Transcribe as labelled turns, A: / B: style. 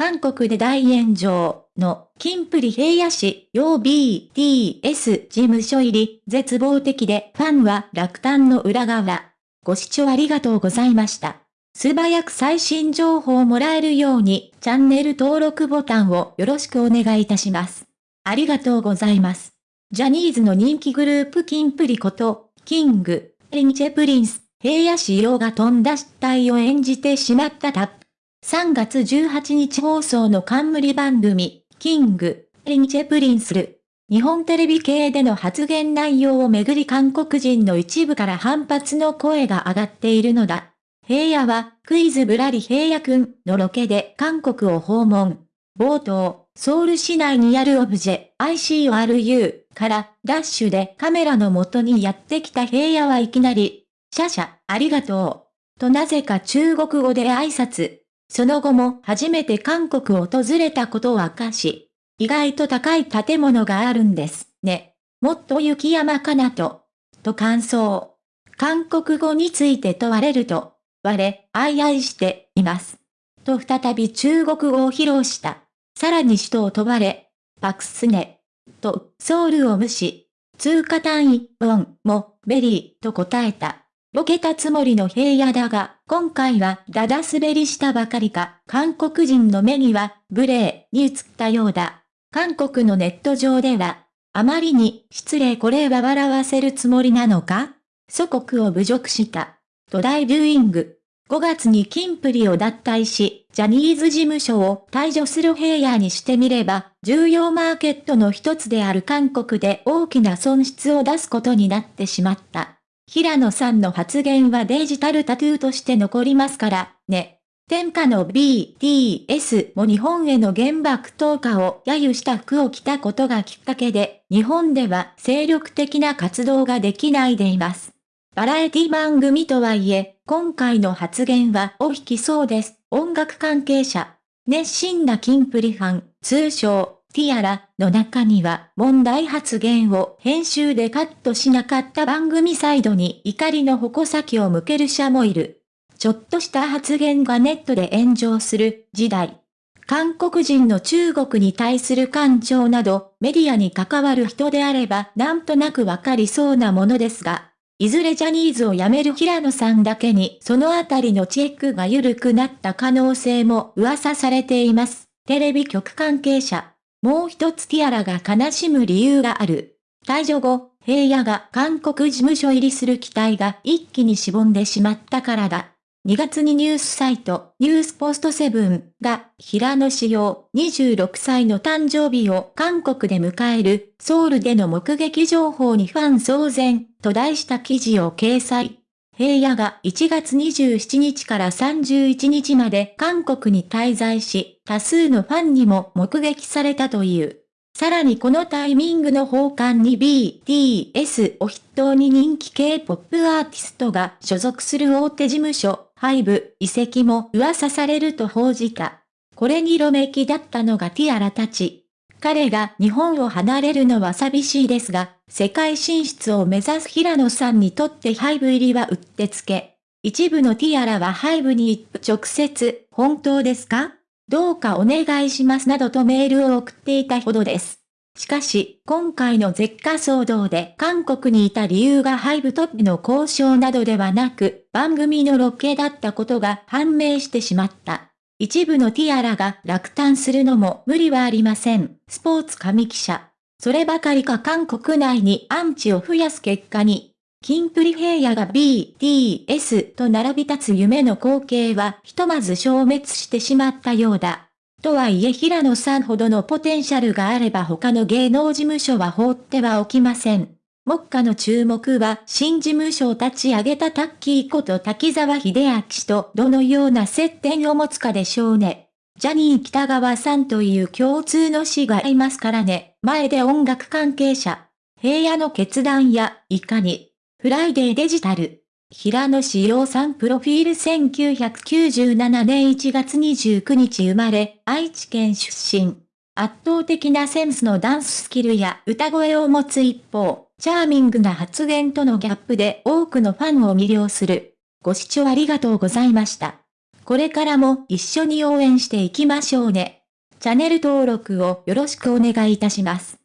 A: 韓国で大炎上の、キンプリ平野市、用 BTS 事務所入り、絶望的で、ファンは落胆の裏側。ご視聴ありがとうございました。素早く最新情報をもらえるように、チャンネル登録ボタンをよろしくお願いいたします。ありがとうございます。ジャニーズの人気グループキンプリこと、 King & Prince、平野紫耀がとんだ失態を演じてしまったタッ。3月18日放送の冠番組、 King & Prince。日本テレビ系での発言内容をめぐり韓国人の一部から反発の声が上がっているのだ。平野は、クイズぶらり平野くんのロケで韓国を訪問。冒頭、ソウル市内にあるオブジェ ICRU からダッシュでカメラの元にやってきた平野はいきなり、シャシャ、ありがとう。となぜか中国語で挨拶。その後も初めて韓国を訪れたことを明かし、意外と高い建物があるんですね。もっと雪山かなと。と感想。韓国語について問われると、我、愛愛しています。と再び中国語を披露した。さらに首都を問われ、パクスネ。と、ソウルを無視。通貨単位、ウォンも、ベリーと答えた。ボケたつもりの平野だが、今回はダダ滑りしたばかりか、韓国人の目には、無礼に映ったようだ。韓国のネット上では、あまりに失礼これは笑わせるつもりなのか？祖国を侮辱した。トライビューイング。5月にキンプリを脱退し、ジャニーズ事務所を退所する平野にしてみれば、重要マーケットの一つである韓国で大きな損失を出すことになってしまった。平野さんの発言はデジタルタトゥーとして残りますから、ね。天下の BTS も日本への原爆投下を揶揄した服を着たことがきっかけで、日本では精力的な活動ができないでいます。バラエティ番組とはいえ、今回の発言はお引きそうです。音楽関係者。熱心なキンプリファン、通称、ティアラの中には問題発言を編集でカットしなかった番組サイドに怒りの矛先を向ける者もいる。ちょっとした発言がネットで炎上する時代。韓国人の中国に対する感情などメディアに関わる人であればなんとなくわかりそうなものですが、いずれジャニーズを辞める平野さんだけにそのあたりのチェックが緩くなった可能性も噂されています。テレビ局関係者。もう一つティアラが悲しむ理由がある。退場後、平野が韓国事務所入りする期待が一気にしぼんでしまったからだ。2月にニュースサイト、ニュースポストセブンが、平野志陽26歳の誕生日を韓国で迎える、ソウルでの目撃情報にファン騒然、と題した記事を掲載。平野が1月27日から31日まで韓国に滞在し、多数のファンにも目撃されたという。さらにこのタイミングの放還に BTS を筆頭に人気 K-POP アーティストが所属する大手事務所、ハイブ、移籍も噂されると報じた。これに色めきだったのがティアラたち。彼が日本を離れるのは寂しいですが、世界進出を目指す平野さんにとってハイブ入りはうってつけ。一部のティアラはハイブに直接、本当ですか？どうかお願いしますなどとメールを送っていたほどです。しかし、今回の絶火騒動で韓国にいた理由がハイブトップの交渉などではなく、番組のロケだったことが判明してしまった。一部のティアラが落胆するのも無理はありません。スポーツ紙記者。そればかりか韓国内にアンチを増やす結果に、キンプリ平野が BTS と並び立つ夢の光景はひとまず消滅してしまったようだ。とはいえ平野さんほどのポテンシャルがあれば他の芸能事務所は放ってはおきません。目下の注目は新事務所を立ち上げたタッキーこと滝沢秀明氏とどのような接点を持つかでしょうね。ジャニー北川さんという共通の死がいますからね。前で音楽関係者。平野の決断や、いかに。フライデーデジタル。平野志陽さんプロフィール1997年1月29日生まれ、愛知県出身。圧倒的なセンスのダンススキルや歌声を持つ一方、チャーミングな発言とのギャップで多くのファンを魅了する。ご視聴ありがとうございました。これからも一緒に応援していきましょうね。チャンネル登録をよろしくお願いいたします。